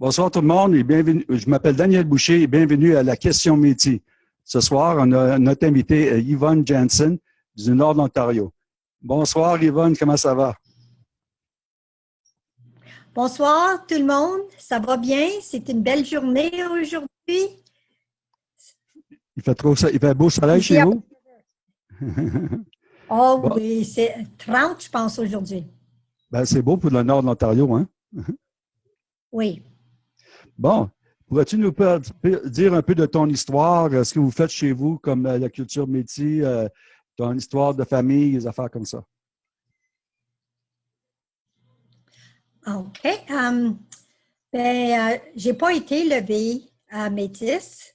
Bonsoir tout le monde et bienvenue. Je m'appelle Daniel Boucher et bienvenue à la question métier. Ce soir, on a notre invité euh, Yvonne Jensen du Nord de l'Ontario. Bonsoir Yvonne, comment ça va? Bonsoir tout le monde, ça va bien? C'est une belle journée aujourd'hui. Il fait trop il fait beau soleil chez vous? oh oui, c'est 30 je pense aujourd'hui. Ben, c'est beau pour le Nord de l'Ontario, hein? oui. Bon, pourrais-tu nous dire un peu de ton histoire, euh, ce que vous faites chez vous, comme euh, la culture métier, euh, ton histoire de famille, des affaires comme ça? OK. Um, ben, j'ai pas été levée à Métis.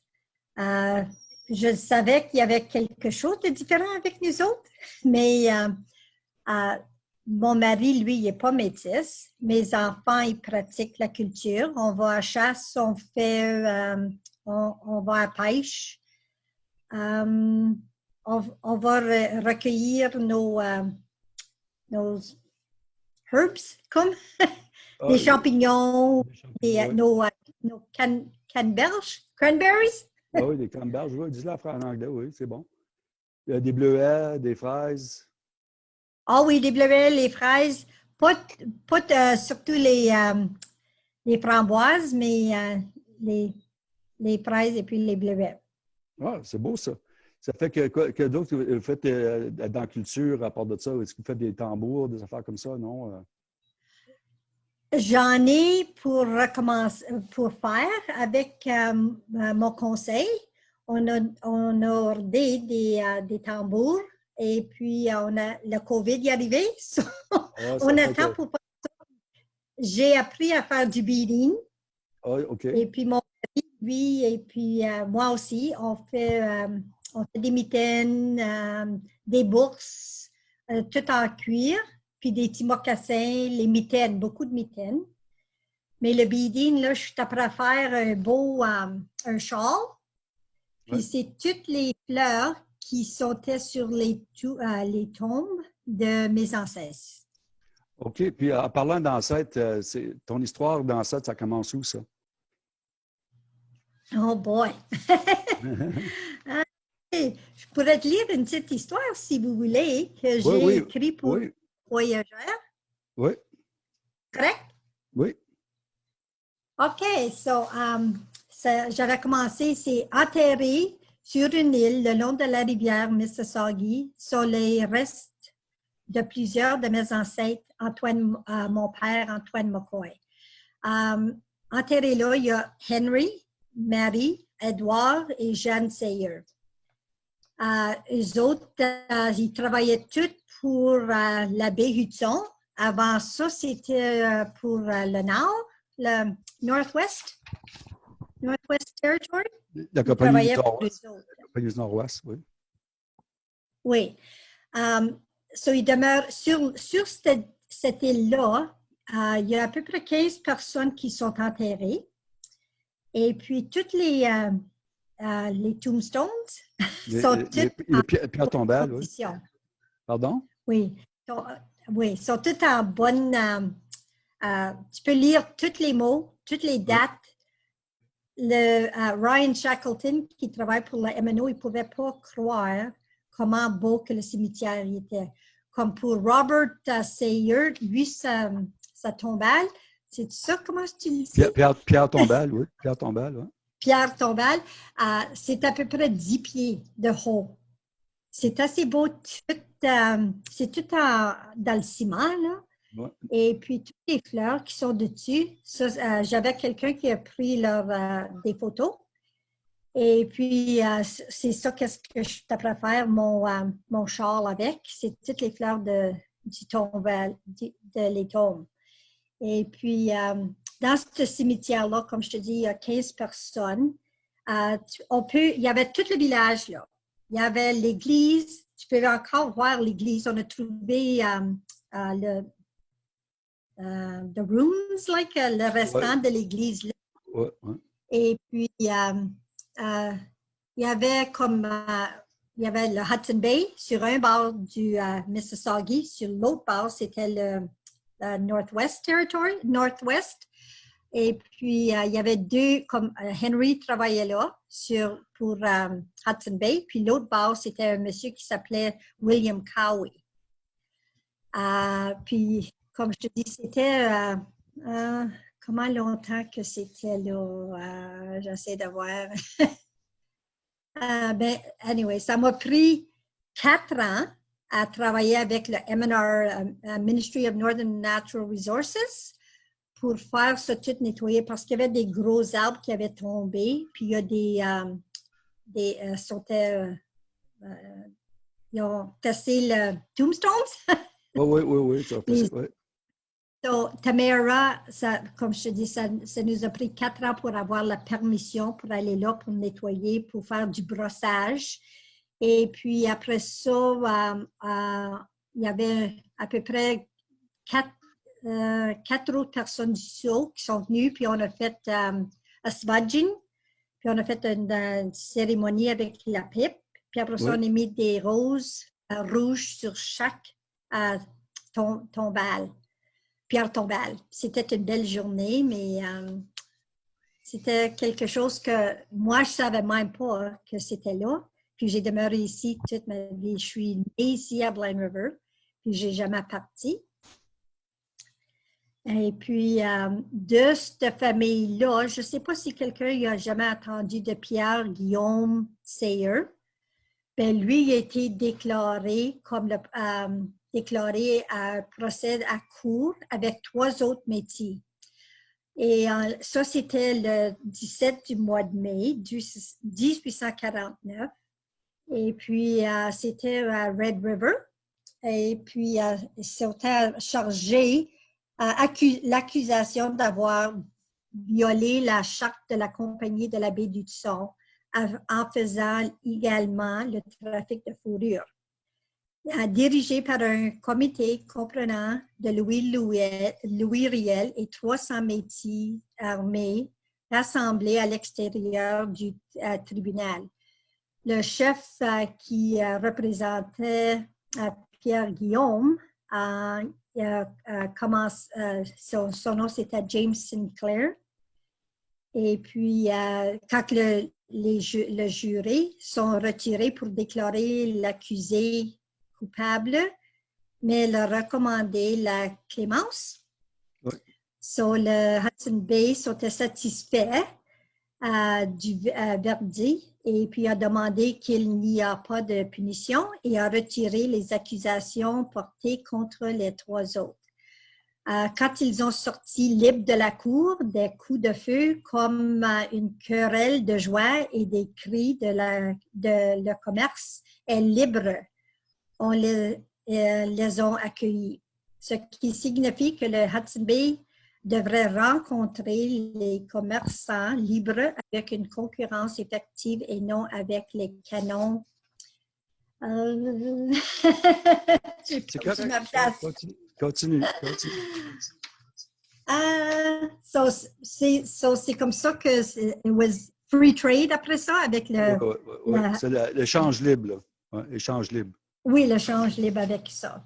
je savais qu'il y avait quelque chose de différent avec nous autres, mais mon mari, lui, il n'est pas métis. Mes enfants, ils pratiquent la culture. On va à chasse, on fait, euh, on, va à pêche. Euh, on, va recueillir nos, euh, nos herbs, comme ah, les champignons, nos, nos can, canneberges, cranberries. Ah oui, des canneberges, oui, dis-le en anglais, oui, c'est bon. Il y a des bleuets, des fraises. Ah oui, les bleuets, les fraises, pas, euh, surtout les, euh, les framboises, mais euh, les, les fraises et puis les bleuets. Ah, c'est beau ça. Ça fait que, que d'autres vous faites dans la culture à part de ça? Est-ce que vous faites des tambours, des affaires comme ça, non? J'en ai pour recommencer, pour faire avec mon conseil. On a, on a ordé des, des tambours et puis, euh, on a, le COVID est arrivé. Ah, on attend pour pour J'ai appris à faire du beading. Ah, et puis, mon mari, lui, et puis euh, moi aussi, on fait, euh, on fait des mitaines, des bourses, tout en cuir, puis des petits mocassins, les mitaines, beaucoup de mitaines. Mais le beading, là, je suis après à faire un beau un châle. Puis c'est toutes les fleurs qui sautaient sur les, euh, les tombes de mes ancêtres. OK. Puis en parlant d'ancêtres, euh, ton histoire d'ancêtre, ça commence où, ça? Oh boy! Je pourrais te lire une petite histoire, si vous voulez, que j'ai oui, écrit pour oui. Voyageurs. Oui. Correct? Oui. OK. So, um, j'avais commencé, c'est atterri sur une île le long de la rivière Mississauga sont les restes de plusieurs de mes ancêtres, Antoine, euh, mon père Antoine McCoy. Euh, enterré là, il y a Henry, Mary, Edward et Jeanne Sayer. Euh, eux autres, euh, ils travaillaient tous pour l'abbé Hudson. Avant ça, c'était pour le Nord, le Northwest, Northwest Territory? La compagnie du Nord-Ouest, oui. Oui. Um, so, il demeure sur, sur cette, cette île-là, uh, il y a à peu près 15 personnes qui sont enterrées. Et puis, toutes les, uh, uh, les tombstones sont toutes les, les, pierres tombales, oui. Pardon? Oui. Sont, oui, sont toutes en bonne... Um, tu peux lire tous les mots, toutes les dates, le, euh, Ryan Shackleton, qui travaille pour la MNO, il ne pouvait pas croire comment beau que le cimetière était. Comme pour Robert uh, Sayer, lui, sa, sa tombale, c'est ça, comment tu le dis? Pierre, Pierre, Tombal, oui. Pierre Tombal, oui. Pierre Tombal, euh, c'est à peu près 10 pieds de haut. C'est assez beau. Euh, c'est tout dans le ciment, là. Et puis, toutes les fleurs qui sont dessus, euh, j'avais quelqu'un qui a pris euh, des photos. Et puis, euh, c'est ça qu'est-ce que je t'apprends faire mon, mon châle avec. C'est toutes les fleurs de, du de, les tombes. Et puis, dans ce cimetière-là, comme je te dis, il y a 15 personnes. on peut, il y avait tout le village là. Il y avait l'église. Tu peux encore voir l'église. On a trouvé le, euh, the rooms, like euh, le restant de l'église. Et puis, euh, il y avait comme, il y avait le Hudson Bay sur un bord du Mississauga, sur l'autre bord, c'était le, Northwest Territory, Northwest. Et puis, il y avait deux, comme Henry travaillait là sur, pour Hudson Bay, puis l'autre base, c'était un monsieur qui s'appelait William Cowie. puis, comme je te dis, c'était comment longtemps que c'était là? J'essaie de voir. ben, anyway, ça m'a pris quatre ans à travailler avec le MNR, euh, Ministry of Northern Natural Resources, pour faire ce tout nettoyer parce qu'il y avait des gros arbres qui avaient tombé, puis il y a des, euh, des euh, ils ont tassé le tombstones. oui, oui, oui, ça fait, oui. Donc, Tamara, ça, comme je te dis, ça, ça, nous a pris quatre ans pour avoir la permission pour aller là, pour nettoyer, pour faire du brossage. Et puis après ça, euh, euh, il y avait à peu près quatre, euh, quatre autres personnes du SO qui sont venues, puis on a fait un smudging, puis on a fait une, cérémonie avec la pipe, puis après ça, on a mis des roses rouges sur chaque tombale, pierre tombale. C'était une belle journée, mais c'était quelque chose que moi, je ne savais même pas que c'était là. Puis j'ai demeuré ici toute ma vie. Je suis née ici à Blind River, puis j'ai jamais parti. Et puis, euh, de cette famille-là, je ne sais pas si quelqu'un a jamais entendu de Pierre Guillaume Sayer. Ben, lui, il a été déclaré comme le, euh, déclaré à procès à cour avec trois autres métiers. Et euh, ça, c'était le 17 du mois de mai 1849. Et puis, euh, c'était à Red River. Et puis, euh, c'était chargé l'accusation d'avoir violé la charte de la compagnie de la baie du Son en faisant également le trafic de fourrure. Euh, dirigé par un comité comprenant de Louis, Louis Riel et 300 métiers armés rassemblés à l'extérieur du tribunal le chef euh, qui euh, représentait euh, Pierre Guillaume, commence, son, nom c'était James Sinclair. Et puis, quand le, le jury sont retirés pour déclarer l'accusé coupable, mais leur recommander la clémence. sur le Hudson Bay sont satisfaits du verdict et puis a demandé qu'il n'y a pas de punition et a retiré les accusations portées contre les trois autres. Euh, quand ils ont sorti libres de la cour, des coups de feu comme euh, une querelle de joie et des cris de, la, de le commerce est libre, on les, euh, les ont accueillis. Ce qui signifie que le Hudson Bay devrait rencontrer les commerçants libres avec une concurrence effective et non avec les canons. Euh... continue, continue, continue. Euh, c'est comme ça que it was free trade après ça avec le... c'est l'échange libre, l'échange libre. Oui, l'échange libre avec ça.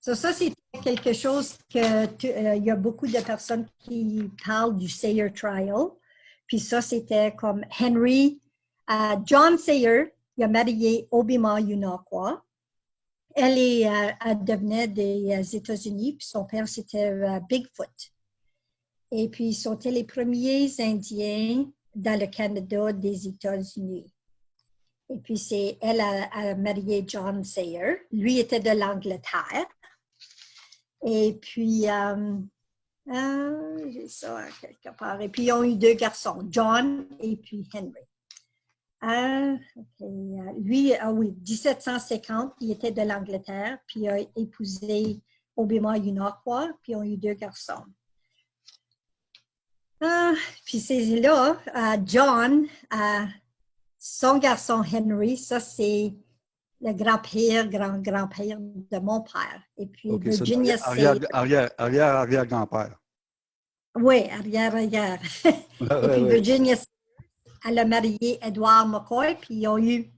ça, c'est quelque chose que euh, il y a beaucoup de personnes qui parlent du Sayer Trial. Puis ça, c'était comme Henry, euh, John Sayer, il a marié Obima Yunakwa. Elle, est, euh, elle devenait des États-Unis, puis son père, c'était Bigfoot. Et puis, ils sont les premiers Indiens dans le Canada des États-Unis. Et puis, c'est elle a, marié John Sayer. Lui était de l'Angleterre. Et puis, euh, euh, j'ai ça quelque part. Et puis, ils ont eu deux garçons, John et puis Henry. Euh, lui, ah oui, 1750, il était de l'Angleterre, puis il a épousé Obima Yunakwa, puis ils ont eu deux garçons. puis c'est là, John, son garçon Henry, ça c'est le grand-père, grand-grand-père de mon père. Et puis Virginia arrière, arrière, arrière, arrière, grand-père. Oui, arrière, arrière. et puis Virginia, elle a marié Edward McCoy, puis ils ont eu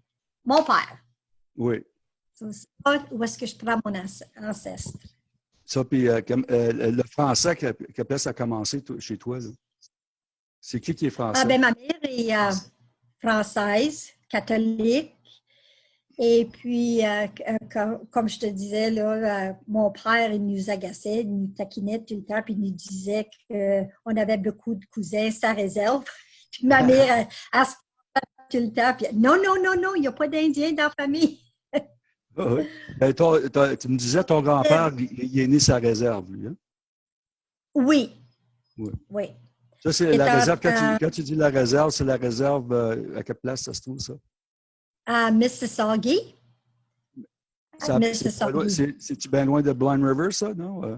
mon père. Oui. C'est où est-ce que je prends mon ancestre. Ça, puis euh, euh, le français, quelle place a commencé chez toi? C'est qui qui est français? Ah, ben, ma mère est euh, française, catholique. Et puis, comme, je te disais, là, mon père, il nous agaçait, il nous taquinait tout le temps, puis il nous disait qu'on avait beaucoup de cousins, sa réserve. Puis ma mère, elle, se tout le temps, puis non, non, non, non, il n'y a pas d'Indiens dans la famille. Ah oui. Ben, tu me disais, ton grand-père, il, est né sa réserve, lui. Hein? Oui. Oui. Ça, c'est la réserve. Quand, tu, dis la réserve, c'est la réserve, euh, à quelle place ça se trouve, ça? À Mississauga. C'est-tu bien loin de Blind River, ça, non? Euh?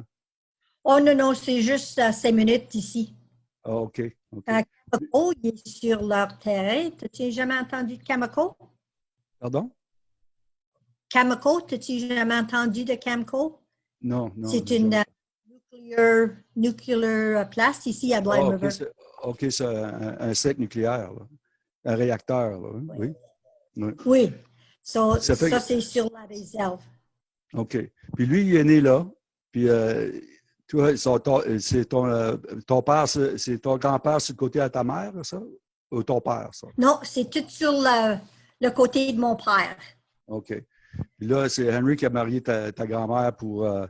Oh non, non, c'est juste à cinq minutes d'ici. Ah, OK. okay. il est sur leur terrain. Tu jamais entendu de Camco? Pardon? Camco, as-tu jamais entendu de Camco? Non, non. C'est une nuclear, uh, place ici à Blind oh, River. OK, c'est un, un, site nucléaire, un réacteur. Là. Oui. Oui. oui. ça, c'est sur la réserve. OK. Puis lui, il est né là. Puis euh, toi, c'est ton, euh, ton père, c'est ton grand-père sur le côté de ta mère, ça? Ou ton père, ça? Non, c'est tout sur le, le côté de mon père. OK. Puis là, c'est Henry qui a marié ta, grand-mère pour. Euh,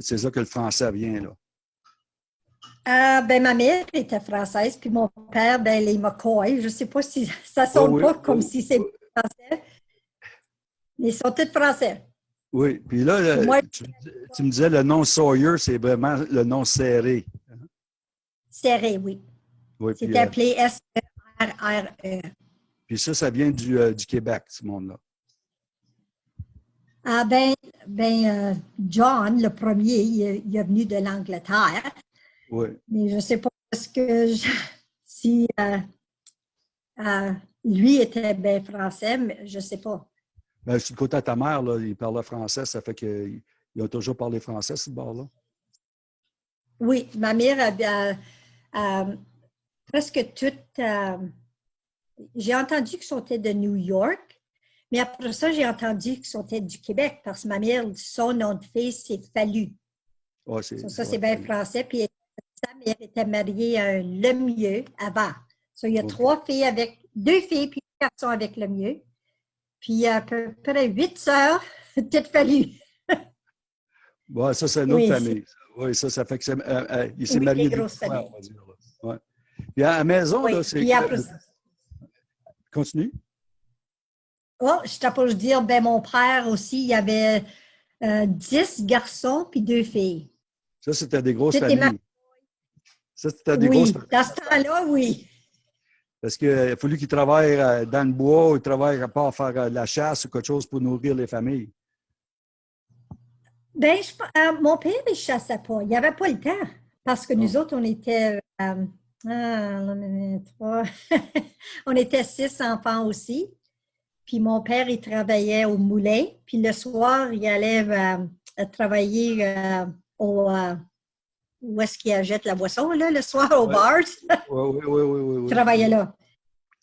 c'est ça que le français vient, là. Euh, ben, ma mère était française, puis mon père, ben, les McCoy. Je ne sais pas si ça sonne pas comme si c'est français. Ils sont tous français. Oui, puis là, tu, me disais le nom Sawyer, c'est vraiment le nom serré. Serré, oui. oui c'est appelé S-E-R-R-E. Puis ça, ça vient du, euh, du Québec, ce monde-là. Ah ben, ben euh, John, le premier, il, est venu de l'Angleterre. Oui. Mais je ne sais pas ce que si euh, euh, lui était bien français, mais je ne sais pas. Ben, le côté de ta mère, là, il parlait français, ça fait qu'il a toujours parlé français, ce bord-là. Oui, ma mère a, presque toute. J'ai entendu qu'ils sont de New York, mais après ça, j'ai entendu qu'ils sont du Québec parce que ma mère, son nom de fille, c'est Fallu. ça, c'est bien français. Puis sa mère était mariée à un Lemieux avant. il y a trois filles avec, deux filles puis un garçon avec Lemieux. Puis il y a à peu près huit sœurs, peut-être Fallu. bon, ça, c'est une autre famille. Oui, ça, ça fait que c'est, euh, euh, il s'est marié deux fois, on va dire. Ouais. Puis à la maison, là, c'est. Continue. Oh, je t'ai pour dire, ben mon père aussi, il y avait euh, dix garçons puis deux filles. Ça, c'était des grosses familles. Ça, c'était des grosses familles. Dans ce temps-là, oui. Parce qu'il a fallu qu'ils travaillent euh, dans le bois ou ils travaillent à part faire euh, de la chasse ou quelque chose pour nourrir les familles. Ben, mon père, il ne chassait pas. Il n'y avait pas le temps. Parce que nous autres, on était. ah, on était six enfants aussi. Puis mon père, il travaillait au moulin. Puis le soir, il allait euh, travailler euh, au, euh, où est-ce qu'il achète la boisson, là, le soir au bar. Oui, oui, oui, oui, Il travaillait là.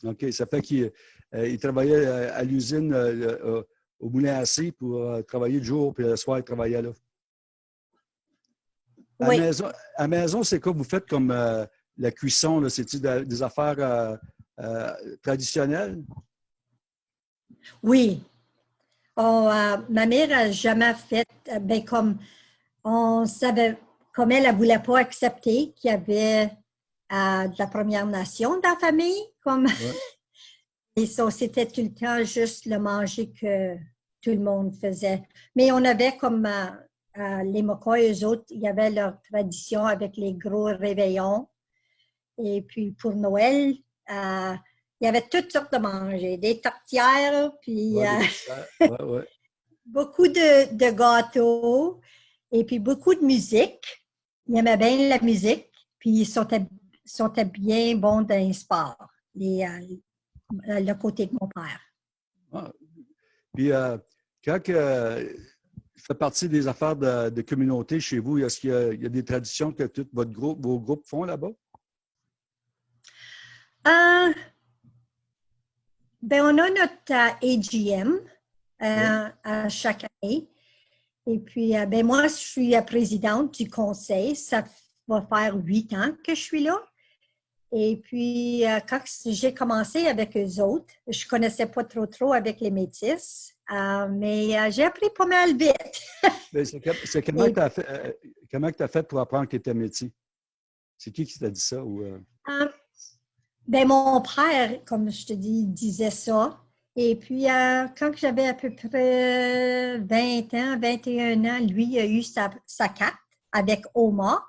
OK, ça fait qu'il travaillait à l'usine au moulin à pour travailler le jour, puis le soir, il travaillait là. À la maison, à maison c'est quoi vous faites comme la cuisson? C'est-tu des affaires traditionnelles? Oui. Oh, euh, ma mère n'a jamais fait, euh, ben, comme on savait, comme elle ne voulait pas accepter qu'il y avait euh, de la Première Nation dans la famille, comme et ça, c'était tout le temps juste le manger que tout le monde faisait. Mais on avait comme les Mokois, eux autres, il y avait leur tradition avec les gros réveillons. Et puis pour Noël, il y avait toutes sortes de manger, des tortières, puis euh, beaucoup de, gâteaux, et puis beaucoup de musique. Il aimait bien la musique, puis ils sont, bien bons dans les sports, les, euh, le côté de mon père. Ah. Puis, euh, quand il fait partie des affaires de, communauté chez vous, est-ce qu'il y, a des traditions que tout votre groupe, vos groupes font là-bas? Ben, on a notre AGM euh, à chaque année. Et puis, euh, ben moi, je suis présidente du conseil. Ça va faire huit ans que je suis là. Et puis, euh, quand j'ai commencé avec eux autres, je connaissais pas trop trop avec les métis, euh, mais j'ai appris pas mal vite. c'est comment tu as, fait, comment as fait pour apprendre que tu étais métis? C'est qui qui t'a dit ça? Ou, ben, mon père, comme je te dis, disait ça. Et puis, euh, quand j'avais à peu près 20 ans, 21 ans, lui a eu sa, carte avec Oma.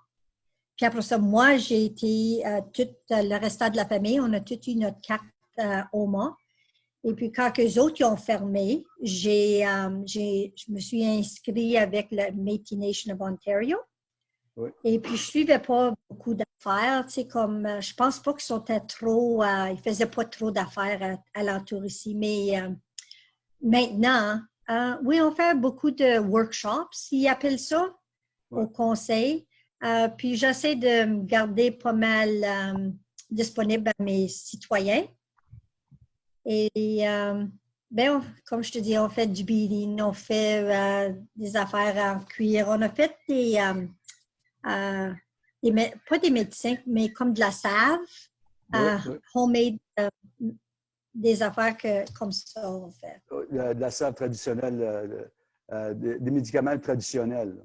Puis après ça, moi, j'ai été, euh, tout le restant de la famille, on a tous eu notre carte euh, Oma. Et puis, quand les autres ont fermé, j'ai, je me suis inscrite avec le Métis Nation of Ontario. Et puis, je ne suivais pas beaucoup d'affaires, tu sais, comme, euh, je pense pas qu'ils sont trop, euh, ils faisaient pas trop d'affaires à, l'entour ici, mais euh, maintenant, oui, on fait beaucoup de workshops, ils appellent ça, au conseil. puis, j'essaie de me garder pas mal disponible à mes citoyens. Et, ben, comme je te dis, on fait du beading, on fait des affaires en cuir, on a fait des euh, pas des médecins, mais comme de la save, euh, homemade, euh, des affaires que, comme ça, on fait. De la save traditionnelle, des, médicaments traditionnels.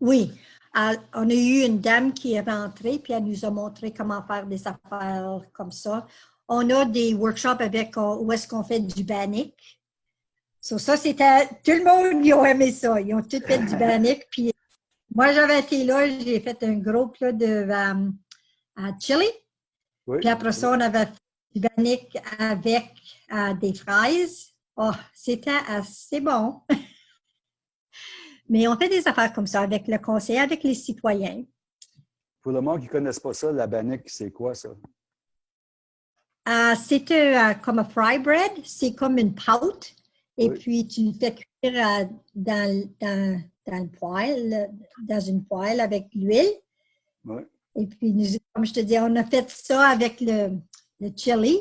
Oui. on a eu une dame qui est rentrée, puis elle nous a montré comment faire des affaires comme ça. On a des workshops avec où est-ce qu'on fait du bannick. ça, c'était, tout le monde, ils ont aimé ça. Ils ont tout fait du bannick, puis moi, j'avais été là, j'ai fait un gros plat de euh, chili. Puis après ça, on avait fait avec euh, des fraises. Oh, c'était assez bon. Mais on fait des affaires comme ça avec le conseil, avec les citoyens. Pour le monde qui ne connaisse pas ça, la bannick, c'est quoi ça? Euh, c'est comme un fry bread. C'est comme une pâte. Et puis, tu le fais cuire dans, dans dans le poêle, dans une poêle avec l'huile. Et puis, nous, comme je te dis, on a fait ça avec le, le chili.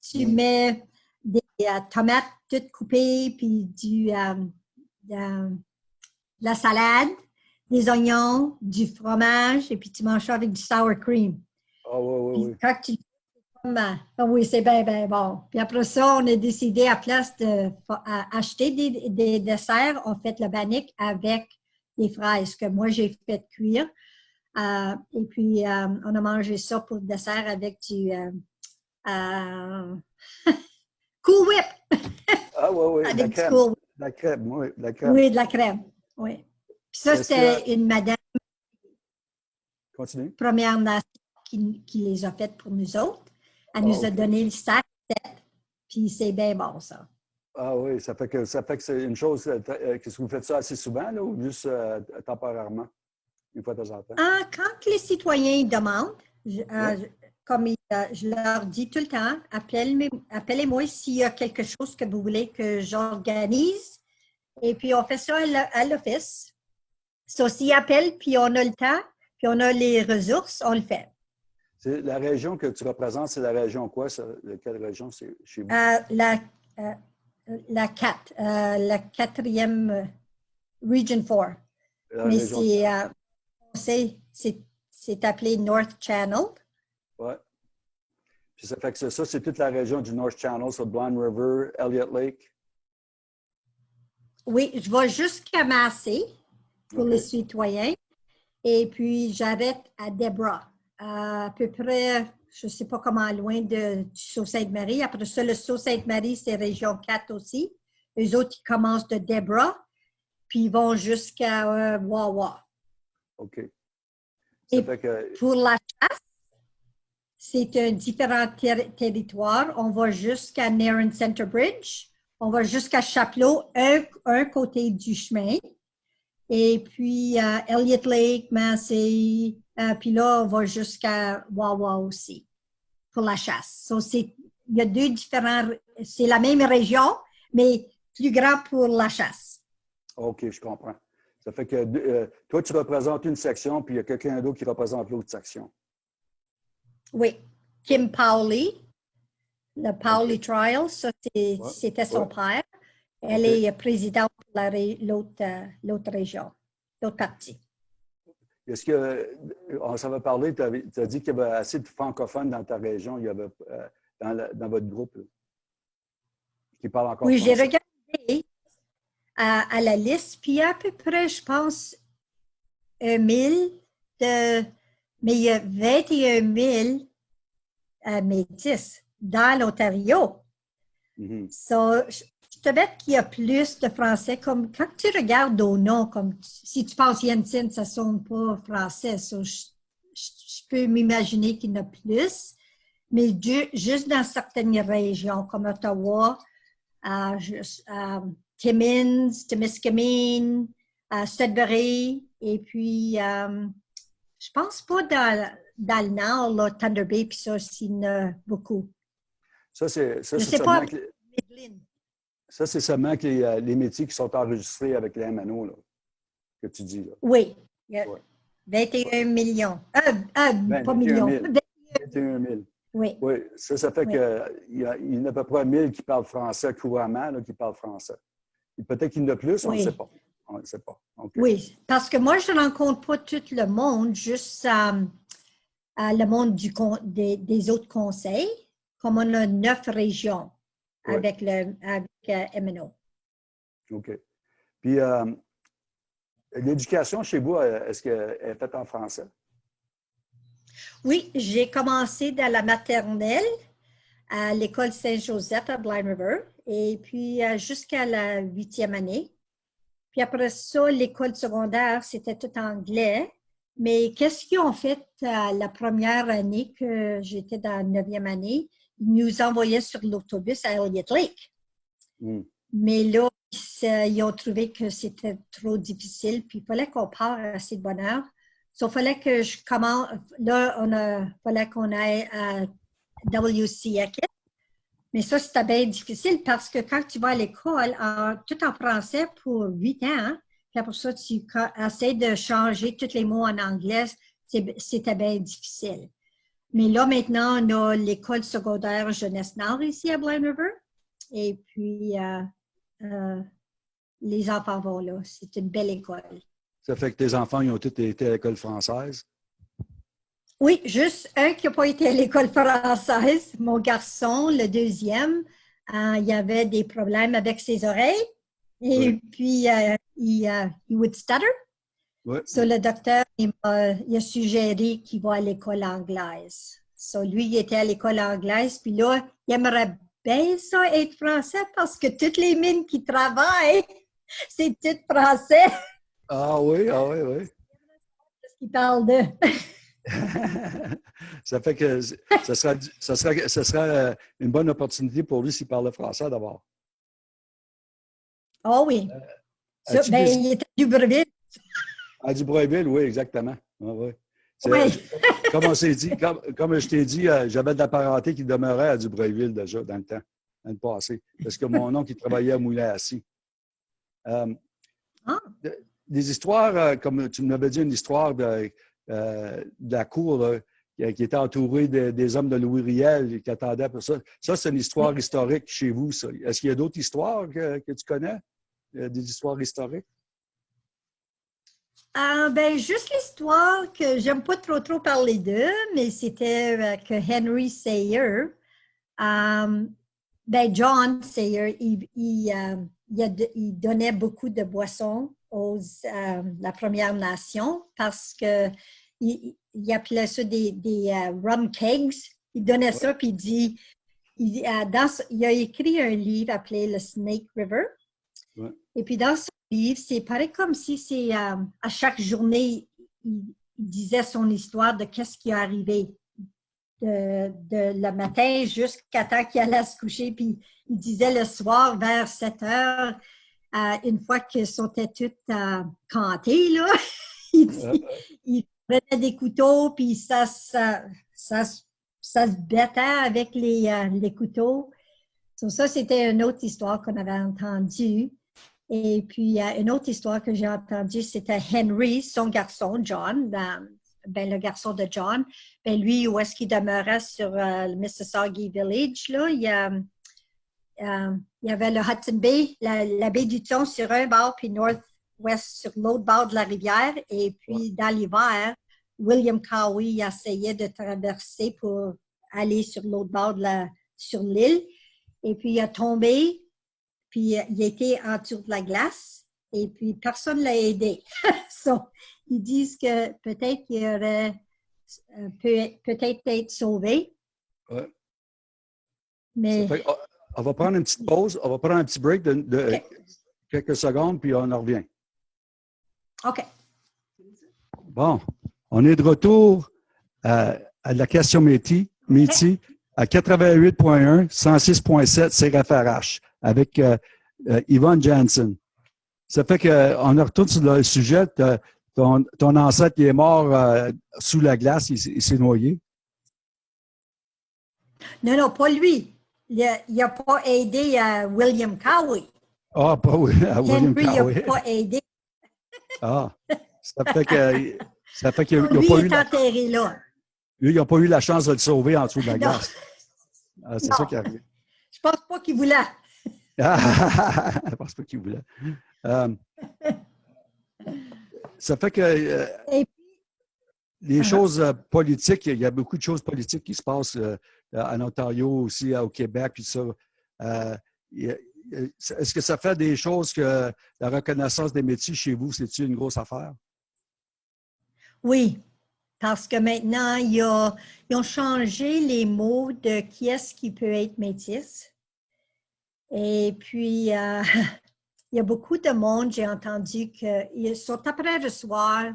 Tu mets des euh, tomates toutes coupées, puis du, euh, de, la salade, des oignons, du fromage, et puis tu manges ça avec du sour cream. Ah oui, oui, oui. Ah oui, c'est bien, bien bon. Puis après ça, on a décidé, à place d'acheter des, des, desserts, on fait le bannick avec des fraises que moi j'ai fait cuire. Euh, et puis, euh, on a mangé ça pour le dessert avec du euh, Cool Whip. ah oui, oui, la crème. Cool la crème, oui, la crème. Oui, de la crème, oui. Puis ça, c'était une madame Continue. première nation qui, qui les a faites pour nous autres. Elle nous a donné le sac, puis c'est bien bon, ça. Ah oui, ça fait que ça fait que c'est une chose. Euh, euh, que vous faites ça assez souvent là, ou juste euh, temporairement, une fois de temps en temps? Ah, quand les citoyens demandent, comme je leur dis tout le temps, appelez-moi s'il y a quelque chose que vous voulez que j'organise. Et puis on fait ça à l'office. So, s'ils appellent, puis on a le temps, puis on a les ressources, on le fait. La région que tu représentes, c'est la région quoi? Ça? Quelle région c'est chez vous? Euh, la, euh, la 4, euh, la quatrième Region 4. Mais c'est c'est appelé North Channel. Oui. Puis ça fait que ça, c'est toute la région du North Channel, sur Blind River, Elliott Lake? Oui, je vais jusqu'à Massey pour les citoyens. Et puis, j'arrête à Debra à peu près, je ne sais pas comment loin de, du Sault-Sainte-Marie. Après ça, le Sault-Sainte-Marie, c'est région 4 aussi. Les autres, ils commencent de Debra, puis ils vont jusqu'à euh, Wawa. OK. Et pour la chasse, c'est un différent territoire. On va jusqu'à Nairn Center Bridge. On va jusqu'à Chapelot, un, un, côté du chemin. Et puis, euh, Elliott Lake, Massey, euh, puis là, on va jusqu'à Wawa aussi pour la chasse. il y a deux différents, c'est la même région, mais plus grand pour la chasse. OK, je comprends. Ça fait que euh, toi, tu représentes une section, puis il y a quelqu'un d'autre qui représente l'autre section. Oui. Kim Powley, le Powley Trial, ça c'était son père. Elle est présidente pour l'autre région, l'autre partie. Est-ce que, on s'en va parler, tu as, dit qu'il y avait assez de francophones dans ta région, il y avait, dans, votre groupe, qui parlent encore Oui, j'ai regardé à, la liste, puis à peu près, je pense, 1000 de, mais il y a 21 000 euh, métis dans l'Ontario. Mm te bête qu'il y a plus de Français. Comme quand tu regardes au nom, comme si tu penses Yensin, ça ne sonne pas français. je, peux m'imaginer qu'il y en a plus. Mais juste dans certaines régions, comme Ottawa, euh, euh, Timmins, Temiskaming, euh, Sudbury, et puis euh, je pense pas dans, dans le nord, là, Thunder Bay, puis ça, il y en a beaucoup. Ça, c'est seulement, que, ça, c'est seulement que les, euh, les, métiers qui sont enregistrés avec les MNO, là, que tu dis. Là. Oui. 21 millions. Euh, euh pas millions. 21 000. Oui. oui. Ça, ça fait qu'il y, a, il y en a à peu près 1000 qui parlent français couramment, là, qui parlent français. Peut-être qu'il y en a plus, on ne sait pas. On ne sait pas. Oui, parce que moi, je ne rencontre pas tout le monde, juste euh, le monde du, des, des, autres conseils, comme on a neuf régions avec, le, avec euh, MNO. OK. Puis, euh, l'éducation chez vous, est-ce qu'elle est faite en français? Oui, j'ai commencé dans la maternelle à l'école Saint-Joseph à Blind River et puis jusqu'à la huitième année. Puis après ça, l'école secondaire, c'était tout anglais. Mais qu'est-ce qu'ils ont fait la première année que j'étais dans la neuvième année? Nous envoyaient sur l'autobus à Elliott Lake. Mais là, ils ont trouvé que c'était trop difficile, puis il fallait qu'on parte assez de bonne heure. il fallait que je commence, là, on a, fallait qu'on aille à WC mais ça, c'était bien difficile parce que quand tu vas à l'école, tout en français pour huit ans, hein, puis après ça, tu essaies de changer tous les mots en anglais, c'était bien difficile. Mais là, maintenant, on a l'école secondaire Jeunesse Nord ici à Blind River. Et puis, euh, euh, les enfants vont là. C'est une belle école. Ça fait que tes enfants, ils ont tous été à l'école française? Oui, juste un qui n'a pas été à l'école française, mon garçon, le deuxième, euh, il avait des problèmes avec ses oreilles et puis il, il would stutter. Ouais. le docteur, il a, suggéré qu'il va à l'école anglaise. So, lui, il était à l'école anglaise, puis là, il aimerait bien ça être français parce que toutes les mines qui travaillent, c'est tout français. Ah oui, ah oui, oui. Qu'est-ce qu'il parle de? ça fait que ça sera, ça sera, ça sera euh, une bonne opportunité pour lui s'il parle français d'abord. Oh oui. Euh, ben, il est à Dubreuil. À Dubreuil, oui, exactement. Ah, oui. comme on s'est dit, comme, comme je t'ai dit, euh, j'avais de la parenté qui demeurait à Dubreuil déjà dans le temps, dans le passé, parce que mon oncle, il travaillait à Moulin-Assis. ah. Des histoires, comme tu m'avais dit, une histoire de, euh, de la cour qui, était entourée des hommes de Louis Riel qui attendaient pour ça. Ça, c'est une histoire historique chez vous. Est-ce qu'il y a d'autres histoires que, tu connais? Euh, des histoires historiques? Ah, ben, juste l'histoire que j'aime pas trop trop parler d'eux, mais c'était que Henry Sayer, um, ben John Sayer, il, il, donnait beaucoup de boissons aux la Première Nation parce que il, appelait ça des, des euh, rum kegs. Il donnait ça, puis il dit, il, euh, dans, il, a écrit un livre appelé Le Snake River. Et puis dans ce livre, c'est pareil comme si c'est euh, à chaque journée, il, disait son histoire de qu'est-ce qui est arrivé de, de, le matin jusqu'à temps qu'il allait se coucher. Puis il disait le soir vers 7 heures, une fois qu'ils sont toutes euh, cantées, là, il, prenait des couteaux, puis ça, ça, ça, ça se battait avec les, euh, les couteaux. ça, c'était une autre histoire qu'on avait entendue. Et puis, une autre histoire que j'ai entendue, c'était Henry, son garçon, John, ben, ben, le garçon de John. Ben, lui, où est-ce qu'il demeurait sur euh, le Mississauga Village, là, il, euh, il y avait le Hudson Bay, la, baie du Thon sur un bord, puis Northwest sur l'autre bord de la rivière. Et puis, dans l'hiver, William Cowie essayait de traverser pour aller sur l'autre bord de la, sur l'île. Et puis, il a tombé, puis il était en dessous de la glace. Et puis, personne ne l'a aidé. ils disent que peut-être qu'il aurait euh, peut-être être sauvé. Ouais. Mais... On va prendre une petite pause, on va prendre un petit break de, quelques secondes, puis on en revient. OK. Bon, on est de retour à, la question métier à 88.1, 106.7 CRFRH avec euh, euh, Yvonne Jansen. Ça fait qu'on retourne sur le sujet. Ton, ton ancêtre est mort euh, sous la glace, il, s'est noyé. Non, non, pas lui. Il n'a pas aidé William Cowie. Ah, pas à William Henry, Cowie. Il n'a pas aidé. Ah, ça fait que ça fait qu'il n'a pas eu. enterré là. Lui, il n'a pas eu la chance de le sauver en dessous de la glace. Ah, c'est ça qui arrive. Je pense pas qu'il voulait. Je pense pas qu'il voulait. Euh, ça fait que euh, les uh-huh. choses euh, politiques, il y a beaucoup de choses politiques qui se passent en Ontario aussi, au Québec, puis ça. Est-ce que ça fait des choses que la reconnaissance des métiers chez vous, c'est une grosse affaire? Oui, parce que maintenant, ils ont changé les mots de qui est-ce qui peut être métis. Et puis, il y a beaucoup de monde, j'ai entendu qu'ils sont après recevoir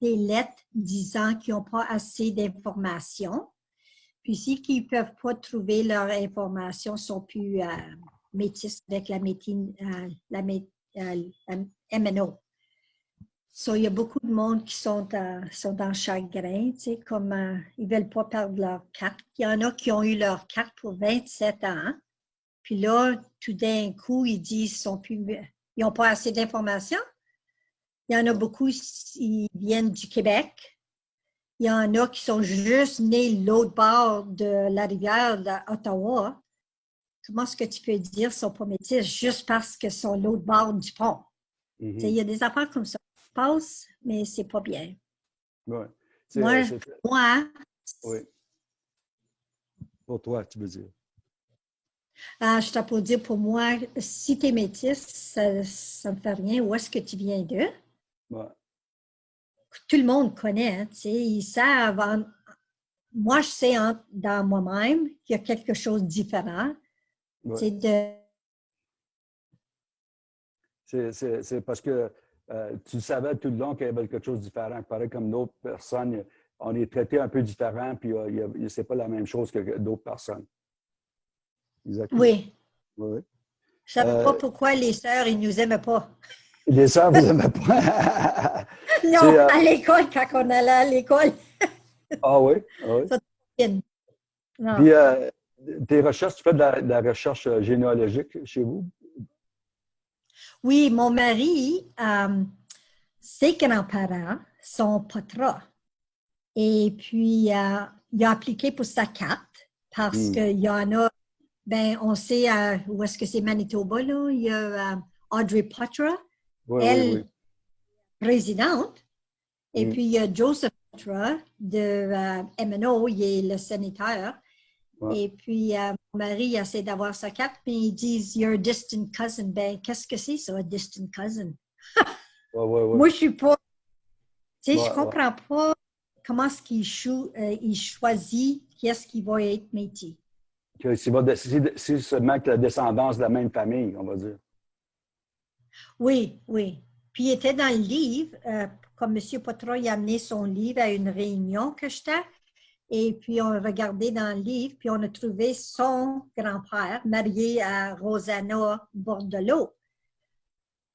des lettres disant qu'ils n'ont pas assez d'informations. Puis si ils ne peuvent pas trouver leur information, sont plus euh, métis avec la, médecine, euh, la, euh, MNO. Il y a beaucoup de monde qui sont, sont dans chagrin, tu sais, comme ils ne veulent pas perdre leur carte. Il y en a qui ont eu leur carte pour 27 ans. Puis là, tout d'un coup, ils disent qu'ils n'ont pas assez d'informations. Il y en a beaucoup qui viennent du Québec. Il y en a qui sont juste nés l'autre bord de la rivière d'Ottawa. Comment est-ce que tu peux dire qu'ils ne sont pas métis juste parce qu'ils sont l'autre bord du pont? Mm-hmm. Il y a des affaires comme ça qui se passent, mais c'est pas bien. Ouais. Moi, euh, moi oui. Pour toi, tu veux dire? Ah, je dire, pour moi, si tu es métisse, ça ne me fait rien. Où est-ce que tu viens d'eux? Tout le monde connaît, hein, tu sais, ils savent. moi, je sais dans moi-même qu'il y a quelque chose de différent. C'est parce que euh, tu savais tout le long qu'il y avait quelque chose de différent. Pareil comme d'autres personnes, on est traité un peu différent, puis euh, ce n'est pas la même chose que d'autres personnes. Oui. oui. Je ne savais pas euh, pourquoi les sœurs, ils ne nous aimaient pas. Les sœurs ne vous aimaient pas? non, euh, à l'école, quand on allait à l'école. ah oui? Ah oui. Puis, euh, tes recherches, tu fais de la, recherche généalogique chez vous? Oui, mon mari, ses grands-parents sont patras. Et puis, il a appliqué pour sa carte parce hmm. qu'il y en a ben, on sait euh, où est-ce que c'est Manitoba, là. Il y a euh, Audrey Potra, elle, présidente. Et mm. puis, il y a Joseph Potra de euh, MNO, il est le sénateur. Et puis, mon mari essaie d'avoir sa carte, mais ils disent You're a distant cousin. Ben, qu'est-ce que c'est, ça, un distant cousin? Moi, je suis pas. Tu sais, je comprends pas comment est-ce qu'il choisit qui est-ce qui va être métier c'est seulement que la descendance de la même famille, on va dire. Oui, oui. Puis il était dans le livre, euh, comme M. Potroy a amené son livre à une réunion que j'étais, et puis on a regardé dans le livre, puis on a trouvé son grand-père marié à Rosanna Bordelot.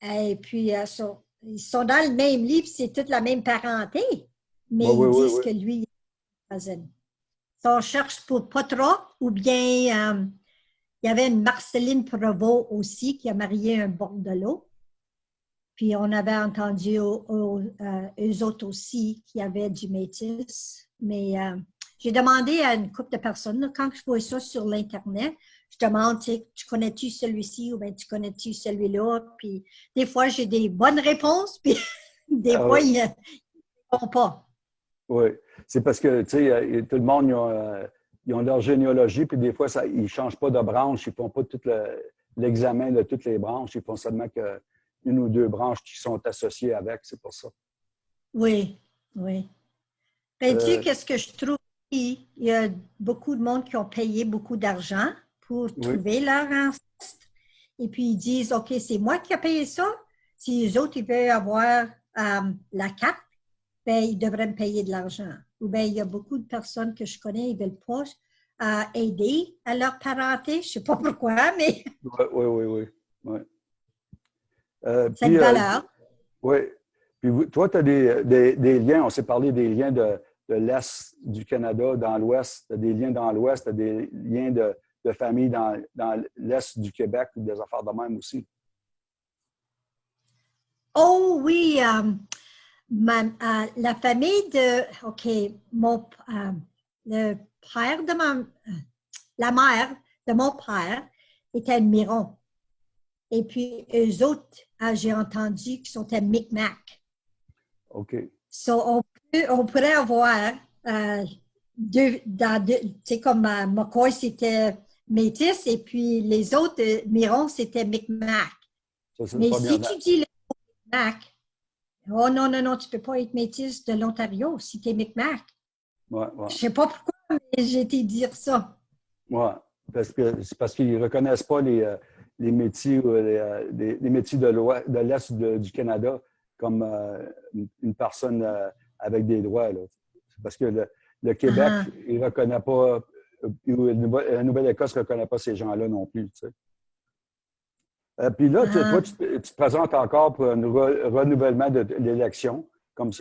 Et puis euh, ils sont dans le même livre, c'est toute la même parenté, mais ils disent que lui, il est on cherche pour Potra ou bien euh, il y avait une Marceline Provost aussi qui a marié un Bordelot. Puis on avait entendu euh, eux autres aussi qui avaient du métis. Mais euh, j'ai demandé à une couple de personnes, quand je vois ça sur l'Internet, je demande, tu connais-tu celui-ci ou bien tu connais-tu celui-là? Puis des fois, j'ai des bonnes réponses, puis des ah fois, ils ne répondent pas. Oui, c'est parce que, tu sais, tout le monde, ils ont, leur généalogie, puis des fois, ça, ils ne changent pas de branche, ils ne font pas tout l'examen de toutes les branches, ils font seulement qu'une ou deux branches qui sont associées avec, c'est pour ça. Oui, oui. Ben, tu sais, euh, qu'est-ce que je trouve? Il y a beaucoup de monde qui ont payé beaucoup d'argent pour trouver leur ancêtre. Et puis, ils disent, OK, c'est moi qui ai payé ça. Si les autres, ils veulent avoir euh, la carte, ben, ils devraient me payer de l'argent. Ou bien, il y a beaucoup de personnes que je connais, ils veulent pas euh, aider à leur parenté. Je ne sais pas pourquoi, mais... Oui, oui, oui. oui. C'est une valeur. oui. Puis toi, tu as des, des, liens, on s'est parlé des liens de, de l'Est du Canada dans l'Ouest, tu as des liens dans l'Ouest, tu as des liens de, de famille dans, dans l'Est du Québec, des affaires de même aussi. Oh oui, euh, euh, la famille de, OK, mon, euh, le père de ma, la mère de mon père était Miron. Et puis, eux autres, j'ai entendu qu'ils sont à Micmac. OK. So, on, peut, on pourrait avoir euh, deux, dans deux, tu sais, comme euh, McCoy, c'était métis, et puis les autres, euh, Miron, c'était Micmac. Mais si tu dis le Micmac, oh non, non, non, tu ne peux pas être métis de l'Ontario si tu es Micmac. Ouais, ouais. Je ne sais pas pourquoi, mais j'ai été dire ça. Oui, parce que c'est parce qu'ils ne reconnaissent pas les, euh, les métiers, les, les, métiers de l'Est du Canada comme euh, une personne avec des droits. Parce que le, Québec, ah. il ne reconnaît pas, euh, la Nouvelle-Écosse ne reconnaît pas ces gens-là non plus. puis là, toi, ah. tu, te présentes encore pour un renouvellement de, l'élection comme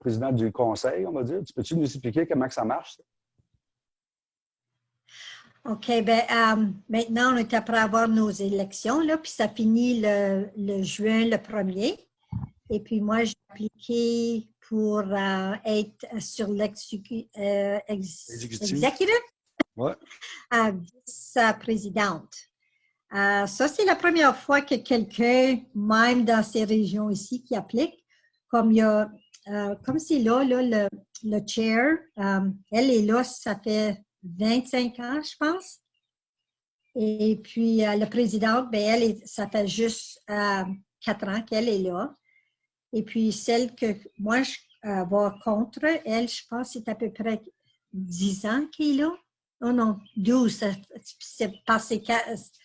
président du conseil, on va dire. Tu peux-tu nous expliquer comment ça marche? OK, bien, maintenant, on est après avoir nos élections, là, puis ça finit le, le juin le 1er. Et puis moi, j'ai appliqué pour euh, être sur l'exécutif, euh, ouais. vice-présidente. Euh, ça, c'est la première fois que quelqu'un, même dans ces régions ici, qui applique, comme il y a, comme c'est là, là, le, le chair, elle est là, ça fait 25 ans, je pense. Et puis, la présidente, ben, elle, ça fait juste 4 ans qu'elle est là. Et puis, celle que moi, je euh, contre, elle, je pense c'est à peu près 10 ans qu'il là. Oh non, 12. C'est passé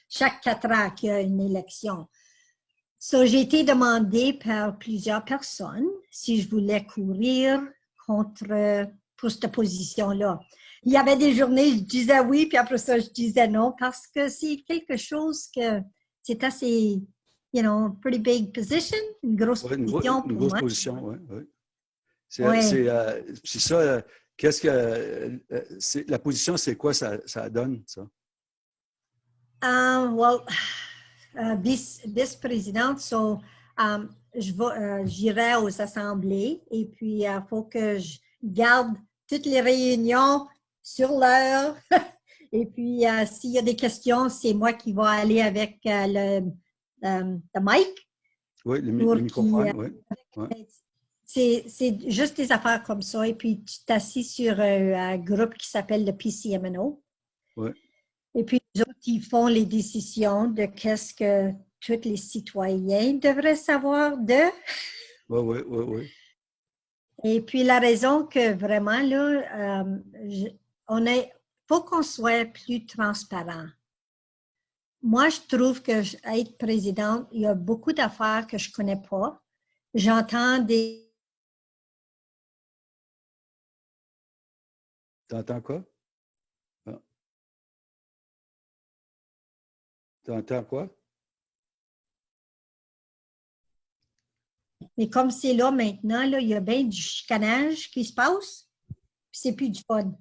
chaque quatre ans qu'il y a une élection. So, j'ai été demandée par plusieurs personnes si je voulais courir contre pour cette position-là. Il y avait des journées, je disais oui, puis après ça, je disais non, parce que c'est quelque chose que c'est assez you know, pretty big position, une grosse position. Une, grosse position, oui. oui. C'est euh, ça, euh, qu'est-ce que. Euh, la position, c'est quoi ça, ça, donne, ça? Um, well, uh, vice-présidente, so, um, j'irai aux assemblées et puis il faut que je garde toutes les réunions sur l'heure. et puis, s'il y a des questions, c'est moi qui vais aller avec le euh, de Mike. Oui, le, microphone, oui. C'est juste des affaires comme ça. Et puis, tu t'assis sur un, groupe qui s'appelle le PCMNO. Oui. Et puis, les autres, ils font les décisions de qu'est-ce que tous les citoyens devraient savoir de. Oui, oui, oui, oui. Et puis, la raison que vraiment, là, euh, on est, faut qu'on soit plus transparent moi, je trouve que être présidente, il y a beaucoup d'affaires que je ne connais pas. J'entends des... Tu entends quoi? Ah. Tu entends quoi? Mais comme c'est là maintenant, là, il y a bien du chicanage qui se passe, puis c'est plus du fun.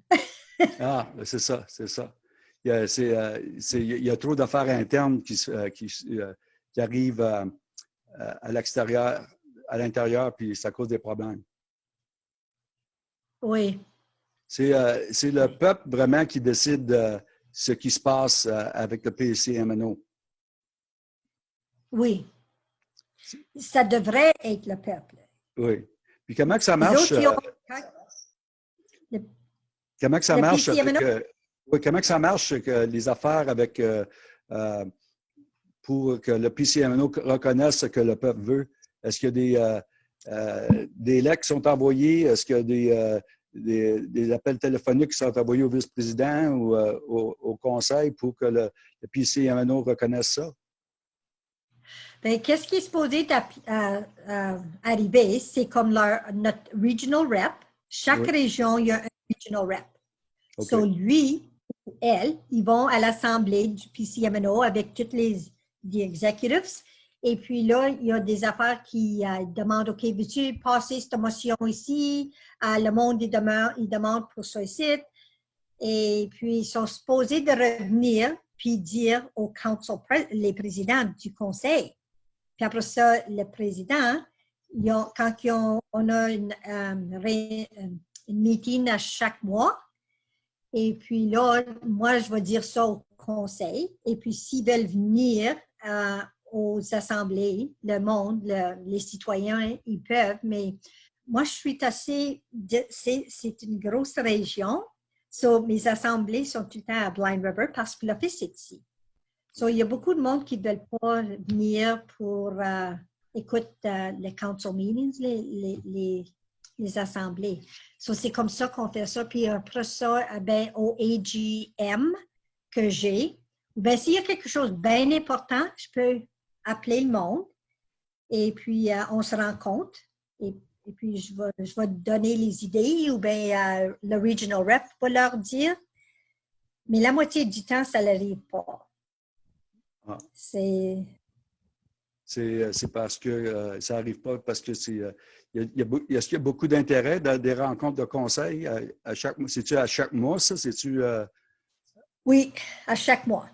ah, ben, c'est ça, c'est ça. Euh, il y a, trop d'affaires internes qui, euh, euh, qui, arrivent à l'extérieur, à l'intérieur, puis ça cause des problèmes. Oui. C'est le peuple vraiment qui décide ce qui se passe avec le PCMNO. Oui. Ça devrait être le peuple. Oui. Puis comment que ça marche? comment que ça marche? Comment que ça marche que les affaires avec pour que le PCMNO reconnaisse ce que le peuple veut? Est-ce qu'il y a des, euh, euh, des lettres qui sont envoyées? Est-ce qu'il y a euh, des, des, appels téléphoniques qui sont envoyés au vice-président ou au, conseil pour que le, le PCMNO reconnaisse ça? Ben, qu'est-ce qui est supposé arriver? C'est comme leur, notre regional rep. Chaque région, il y a un regional rep. Donc, lui ou elle, ils vont à l'assemblée du PCMNO avec toutes les executives. Et puis là, il y a des affaires qui euh, demandent, OK, veux-tu passer cette motion ici? Euh, le monde, il demande, il demande pour ce site. Et puis, ils sont supposés de revenir puis dire au council, les présidents du conseil. Puis après ça, le président, quand on a une, euh, une meeting à chaque mois, et puis là, moi, je vais dire ça au conseil. Et puis, s'ils veulent venir euh, aux assemblées, le monde, les citoyens, ils peuvent, mais moi, je suis assez, c'est une grosse région, so, mes assemblées sont tout le temps à Blind River parce que l'office est ici. So, il y a beaucoup de monde qui ne veulent pas venir pour euh, écouter euh, les council meetings, les, assemblées. So, c'est comme ça qu'on fait ça. Puis après ça, eh ben, au AGM que j'ai, ben, s'il y a quelque chose de bien important, je peux appeler le monde et puis euh, on se rend compte et, puis je vais, je vais donner les idées ou bien euh, le regional rep va leur dire. Mais la moitié du temps, ça n'arrive pas. Ah. C'est... C'est parce que ça n'arrive pas parce que c'est. Est-ce qu'il y a beaucoup d'intérêt dans des rencontres de conseil à, à chaque mois? C'est-tu à chaque mois, ça? C'est-tu. Oui, à chaque mois.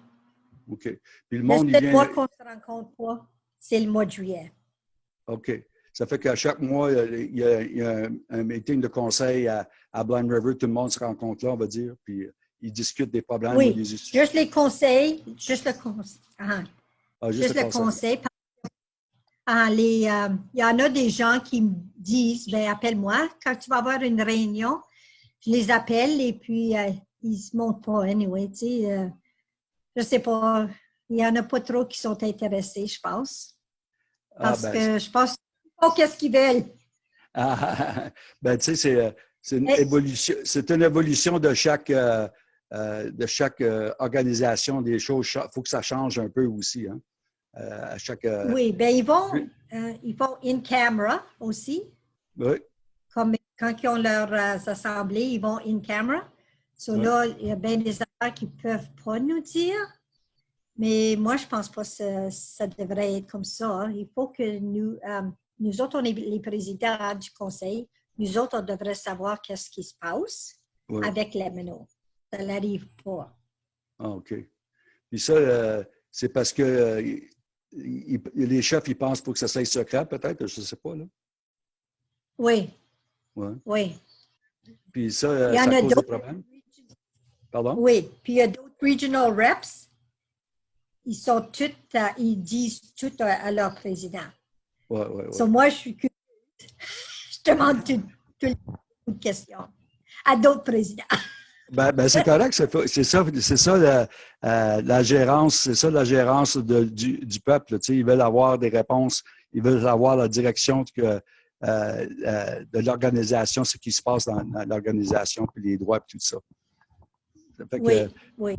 OK. Puis le monde, il mois qu'on se rencontre pas, c'est le mois de juillet. OK. Ça fait qu'à chaque mois, il y, a, un, meeting de conseil à, Blind River. Tout le monde se rencontre là, on va dire, puis ils discutent des problèmes. Oui, juste les conseils, juste le conseil. Ah, ah, juste, le conseil. Ah, les, euh, il y en a des gens qui me disent, ben, appelle-moi quand tu vas avoir une réunion. Je les appelle et puis euh, ils ne se montrent pas, anyway, tu sais. Euh, je ne sais pas. Il n'y en a pas trop qui sont intéressés, je pense. Ah, Parce ben, que je pense pas qu'est-ce qu'ils veulent. Ah, ben, tu sais, c'est une, évolution, une évolution de chaque, euh, euh, de chaque euh, organisation des choses. Il faut que ça change un peu aussi. Hein, à chaque, oui, ben ils vont, ils vont in camera aussi. Oui. Comme quand ils ont leurs assemblées, ils vont in camera. So là, il y a bien des affaires qui ne peuvent pas nous dire, mais moi, je ne pense pas que ça, devrait être comme ça. Il faut que nous, euh, nous autres, on est les présidents du conseil, nous autres, on devrait savoir qu'est-ce qui se passe avec les MNO. Ça n'arrive pas. Ah, OK. Puis ça, euh, c'est parce que euh, les chefs, ils pensent pour que ça soit secret, peut-être, je ne sais pas, là. Oui. Ouais. Oui. Puis ça, ça cause des problèmes? Pardon? Oui, puis il y a d'autres regional reps. Ils sont tous, euh, ils disent tout à, leur président. Oui, oui, oui. So moi, je suis curieuse. Je demande toutes les questions à d'autres présidents. Ben, ben c'est correct, c'est ça, c'est ça la, euh, la gérance, c'est ça la gérance de, du, du, peuple. Tu sais, ils veulent avoir des réponses, ils veulent avoir la direction que, euh, euh, de l'organisation, ce qui se passe dans, dans l'organisation, puis les droits, puis tout ça oui, oui.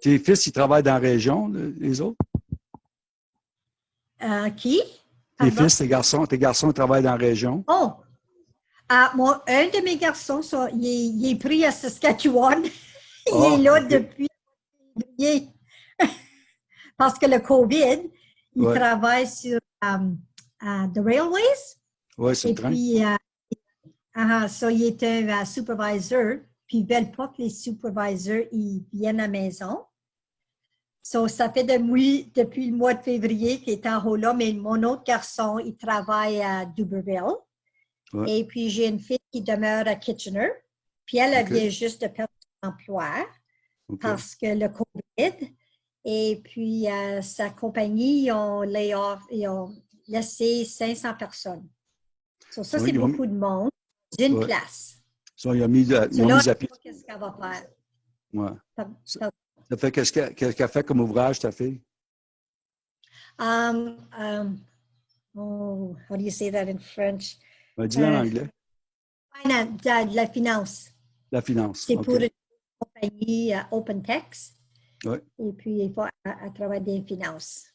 Tes fils, ils travaillent dans la région, les autres? Qui? Tes fils, tes garçons, tes garçons travaillent dans la région? Oh! Ah, moi, un de mes garçons, il, est, pris à Saskatchewan. il est là ah, depuis Parce que le COVID, il travaille sur um, uh, the railways. Oui, c'est le train. Puis, uh, uh, so il était un supervisor puis ils ne veulent pas que les supervisors ils viennent à la maison. So, ça fait depuis, depuis le mois de février qu'il est en haut là, mais mon autre garçon, il travaille à Duberville. Et puis, j'ai une fille qui demeure à Kitchener. Puis, elle, vient juste de perdre emploi parce que le COVID. Et puis, euh, sa compagnie, ont, ils ont laissé 500 personnes. ça, c'est beaucoup de monde d'une place. Ça, ils ont mis, ils ont mis à pied. Qu'est-ce qu'elle va faire? Ouais. Ça, fait, qu'est-ce qu'elle fait comme ouvrage, ta fille? Um, um, oh, how do you say that in French? Ben, dis-le en euh, anglais. De, la finance. La finance. C'est pour une compagnie uh, OpenText. Oui. Et puis, il faut à, travers des finances.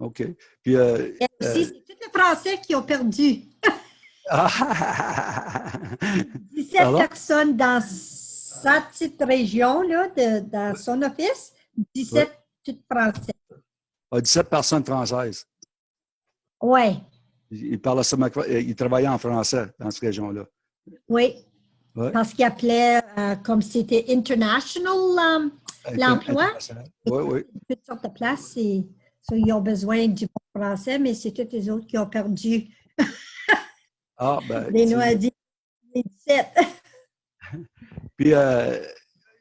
OK. Puis, euh, Et aussi, euh, c'est tous les Français qui ont perdu. 17 personnes dans sa petite région-là, dans son office, 17 toutes françaises. 17 personnes françaises. Oui. Il, parlait il travaillait en français dans cette région-là. Oui. Parce qu'il appelait, euh, comme c'était international um, l'emploi, oui, oui. toutes sortes de places, et, ils ont besoin du français, mais c'est tous les autres qui ont perdu. ah, ben, les 17. Puis, euh,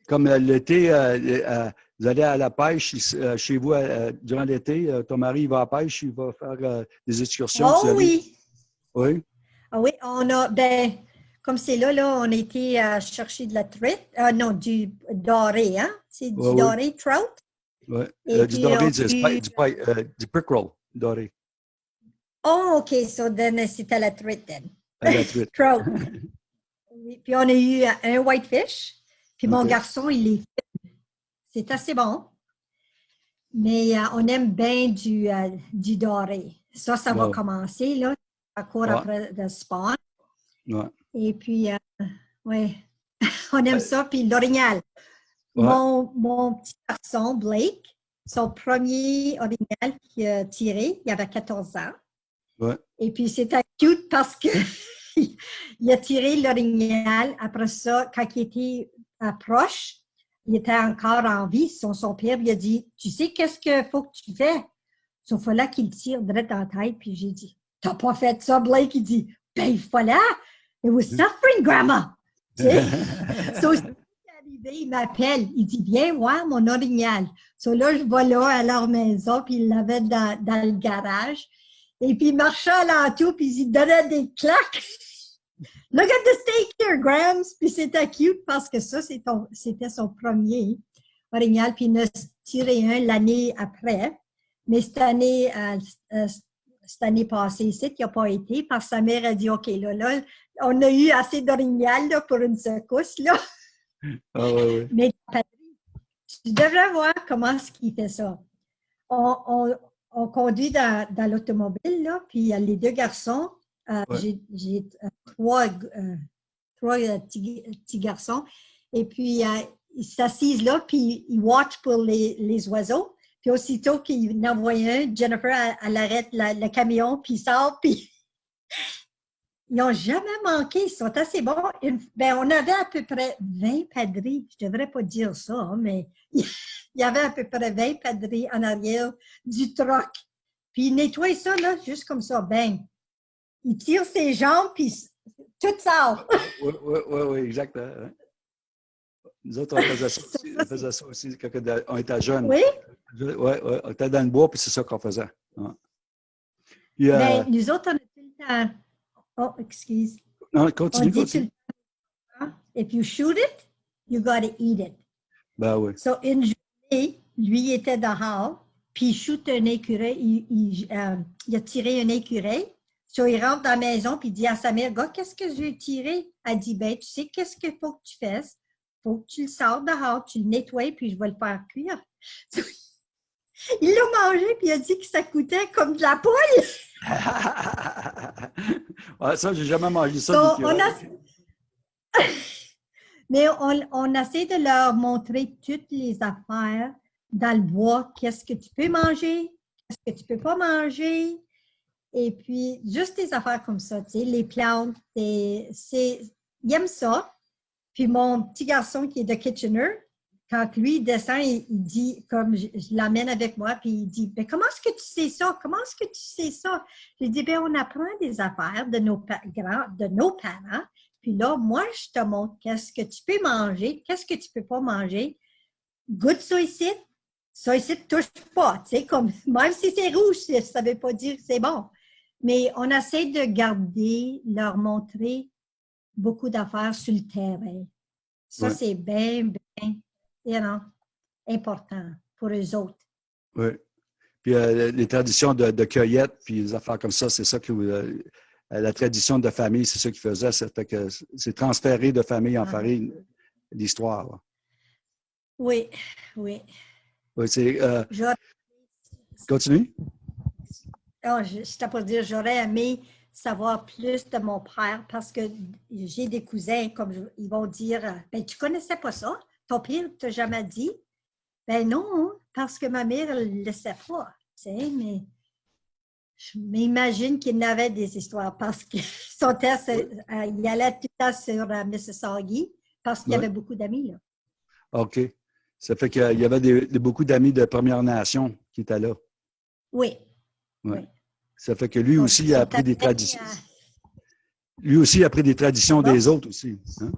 comme l'été, euh, vous allez à la pêche chez vous durant l'été, ton mari va à la pêche, il va faire des excursions. Oh oui. Oui. Ah oui, on a, ben, comme c'est là, là, on a été à chercher de la truite, euh, non, du doré, hein? C'est du doré trout. Oui, euh, du doré, du, du, euh, du pickerel doré. Oh, OK, so then c'était la truite, then. la truite. trout. puis on a eu un whitefish, puis mon garçon, il est C'est assez bon. Mais on aime bien du, du doré. Ça, ça va commencer, là, à court après le spawn. Ouais. Et puis, euh, ouais, on aime ça. Puis l'orignal. Mon, mon, petit garçon, Blake, son premier orignal qu'il a tiré, il avait 14 ans. Et puis, c'était cute parce que il a tiré l'orignal. Après ça, quand il était proche, il était encore en vie. Son, son père lui a dit Tu sais, qu'est-ce qu'il faut que tu fais Sauf là qu'il tire direct dans la tête. Puis j'ai dit T'as pas fait ça, Blake Il dit Ben, il là It was suffering, Grandma. Tu sais? so, arrivé, il m'appelle. Il dit, viens voir mon orignal. So là, je vais là à leur maison, puis il l'avait dans, dans, le garage. Et puis, il marchait l'entour, puis il donnait des claques. Look at the steak here, Grams! Puis c'était cute parce que ça, c'était son premier orignal. Puis il en a tiré un l'année après. Mais cette année, euh, euh, cette année passée ici, qui n'a pas été, parce que sa mère a dit, OK, là, là, on a eu assez d'orignal pour une secousse, là. Ah, ouais, Mais tu devrais voir comment qu'il fait ça. On, on, conduit dans, dans l'automobile, puis il y a les deux garçons. Euh, j'ai euh, trois, euh, trois petits, garçons. Et puis, ils s'assisent là, puis ils watch pour les, les oiseaux. Puis aussitôt qu'il en voit un, Jennifer, elle, arrête le camion, puis il sort, puis ils n'ont jamais manqué, ils sont assez bons. ben, on avait à peu près 20 padris, je ne devrais pas dire ça, hein, mais il y avait à peu près 20 padris en arrière du troc. Puis il nettoie ça, là, juste comme ça, ben. Il tire ses jambes, puis tout sort. Oui, oui, oui, oui, exactement. Nous autres, on faisait ça aussi, on faisait ça aussi quand on était jeunes. Oui? Oui, on était dans le bois, puis c'est ça qu'on faisait. Puis, euh, ben, nous autres, on était le temps. Oh, excuse. Non, continue, on continue. If you shoot it, you got to eat it. Ben oui. So, une journée, lui était dehors, puis il shoot un écureuil, il, il, euh, il, a tiré un écureuil. So, il rentre dans la maison, puis il dit à sa mère, gars, qu'est-ce que je vais tirer? Elle dit, ben, tu sais, qu'est-ce qu'il faut que tu fasses? faut que tu le sors dehors, tu le nettoies, puis je vais le faire cuire. Il l'a mangé, puis il a dit que ça coûtait comme de la poule. ouais, ça, j'ai jamais mangé ça. Mais on, on, essaie de leur montrer toutes les affaires dans le bois. Qu'est-ce que tu peux manger, qu'est-ce que tu peux pas manger? Et puis, juste des affaires comme ça, tu sais, les plantes, c'est, ils aiment ça. Puis mon petit garçon qui est de Kitchener, quand lui descend, il, dit, comme je, l'amène avec moi, puis il dit, ben, comment est-ce que tu sais ça? Comment est-ce que tu sais ça? J'ai dit, ben, on apprend des affaires de nos, de nos parents, Puis là, moi, je te montre qu'est-ce que tu peux manger, qu'est-ce que tu peux pas manger. Goûte ça ici, ça ici, touche pas. Tu sais, comme, même si c'est rouge, ça veut pas dire que c'est bon. Mais on essaie de garder, leur montrer beaucoup d'affaires sur le terrain. Ça, c'est bien, bien important pour eux autres. Oui. Puis euh, les traditions de, cueillette, puis les affaires comme ça, c'est ça que euh, la tradition de famille, c'est ça qu'ils faisaient. C'est que c'est transféré de famille en ah. famille l'histoire. Oui, oui. Oui, c'est. Euh, continue. Oh, je, dire, j'aurais aimé savoir plus de mon père parce que j'ai des cousins, comme ils vont dire, ben, tu connaissais pas ça? Ton père t'a jamais dit? Ben non, parce que ma mère ne le sait pas, tu sais, mais je m'imagine qu'il avait des histoires parce que son test, euh, il allait tout le temps sur euh, Mississauga parce qu'il y avait beaucoup d'amis là. OK. Ça fait qu'il y avait beaucoup d'amis de Première Nation qui étaient là. Oui. Oui. Ça fait que lui aussi a appris des traditions. Lui aussi a appris des traditions des autres aussi. Hein?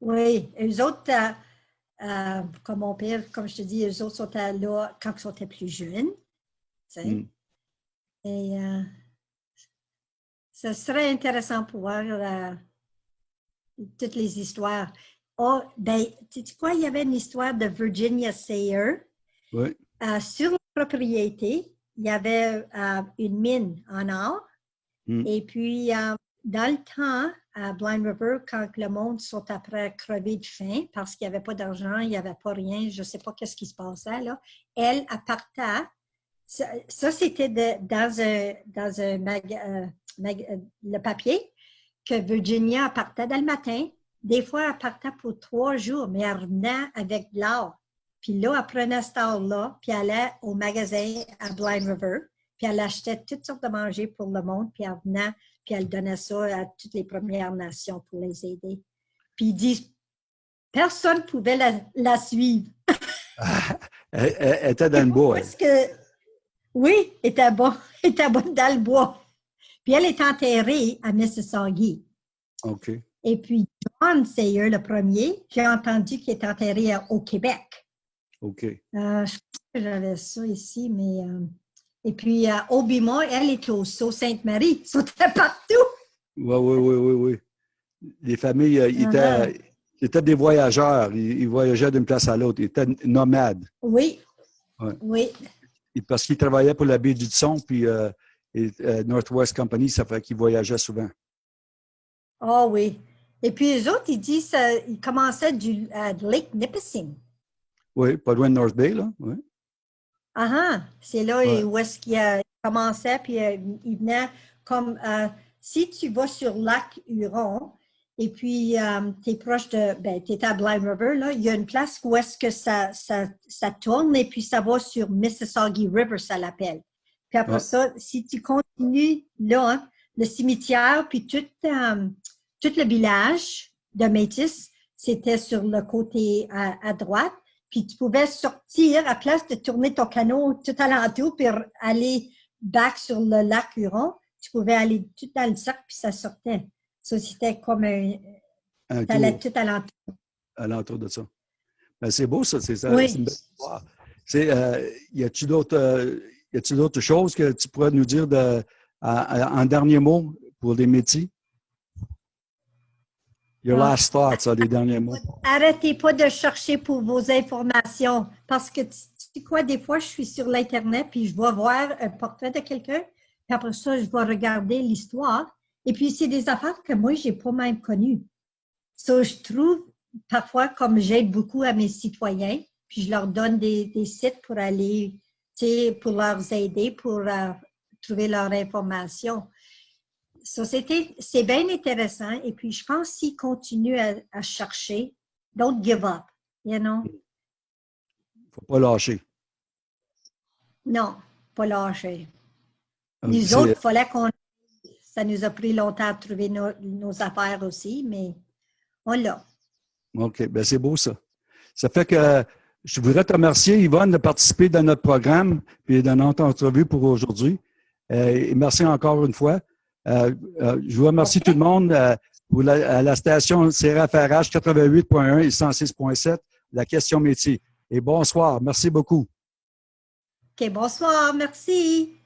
Oui, les autres, euh, euh, comme mon père, comme je te dis, les autres sont là quand ils étaient plus jeunes. Mm. Et euh, ce serait intéressant pour voir euh, toutes les histoires. Oh, ben, tu sais quoi, il y avait une histoire de Virginia Sayer. Oui. sur la propriété, il y avait une mine en or. Mm. Et puis, dans le temps, à Blind River, quand le monde sont après crever de faim parce qu'il n'y avait pas d'argent, il n'y avait pas rien, je ne sais pas qu'est-ce qui se passait là, elle appartait, ça, c'était dans un, dans un euh, euh, le papier que Virginia appartait dans le matin. Des fois, elle partait pour trois jours, mais elle revenait avec de l'or. Puis là, elle prenait cet or-là, puis elle allait au magasin à Blind River, puis elle achetait toutes sortes de manger pour le monde, puis elle venait puis elle donnait ça à toutes les Premières Nations pour les aider. Puis ils disent, personne ne pouvait la, suivre. elle, était dans le bois. Parce que, oui, elle était, bon, elle était bonne dans le bois. Puis elle est enterrée à Mississauga. OK. Et puis John Sayer, le premier, j'ai entendu qu'il est enterré au Québec. OK. Euh, je pense que j'avais ça ici, mais euh, et puis, euh, Obima, elle est au Sault Sainte-Marie. C'était partout. Oui, oui, oui, oui, oui. Les familles, euh, uh-huh. étaient, des voyageurs. Ils, voyageaient d'une place à l'autre. Ils étaient nomades. Oui. Oui. parce qu'ils travaillaient pour la baie du Son, puis euh, Northwest Company, ça fait qu'ils voyageaient souvent. Ah oh, oui. Et puis, les autres, ils disent qu'ils commençaient du Lake Nipissing. Oui, pas loin de North Bay, là. Oui. Ah, ah c'est là où est-ce qu'il commençait, puis euh, il venait comme, euh, si tu vas sur lac Huron, et puis euh, tu es proche de, ben, tu es à Blind River, là, il y a une place où est-ce que ça, ça, ça, tourne, et puis ça va sur Mississauga River, ça l'appelle. Puis après ça, si tu continues là, hein, le cimetière, puis tout, tout le village de Métis, c'était sur le côté à droite puis tu pouvais sortir à place de tourner ton canot tout alentour puis aller back sur le lac Huron. Tu pouvais aller tout dans le cercle puis ça sortait. Ça, c'était comme un. un allait tout alentour. Alentour de ça. Ben, c'est beau, ça. C'est ça. Oui. C'est euh, y a-tu d'autres euh, d'autres choses que tu pourrais nous dire de, en dernier mot pour les métiers? Your ah. last thoughts, les derniers mots. Arrêtez pas de chercher pour vos informations parce que tu sais quoi, des fois, je suis sur l'Internet puis je vais voir un portrait de quelqu'un, puis après ça, je vais regarder l'histoire. Et puis, c'est des affaires que moi, j'ai pas même connues. Ça, je trouve parfois, comme j'aide beaucoup à mes citoyens, puis je leur donne des, sites pour aller, tu sais, pour leur aider, pour euh, trouver leur information c'est bien intéressant. Et puis, je pense s'ils continuent à, chercher, don't give up, you know? faut pas lâcher. Non, pas lâcher. Nous autres, il fallait qu'on... Ça nous a pris longtemps à trouver nos, affaires aussi, mais on l'a. OK, bien c'est beau ça. Ça fait que je voudrais te remercier, Yvonne, de participer dans notre programme et de notre entrevue pour aujourd'hui. Euh, merci encore une fois. Euh, euh, je vous remercie tout le monde. Euh, Pour la, à la station CRFRH 88.1 et 106.7, la question métier. Et bonsoir. Merci beaucoup. OK, bonsoir. Merci.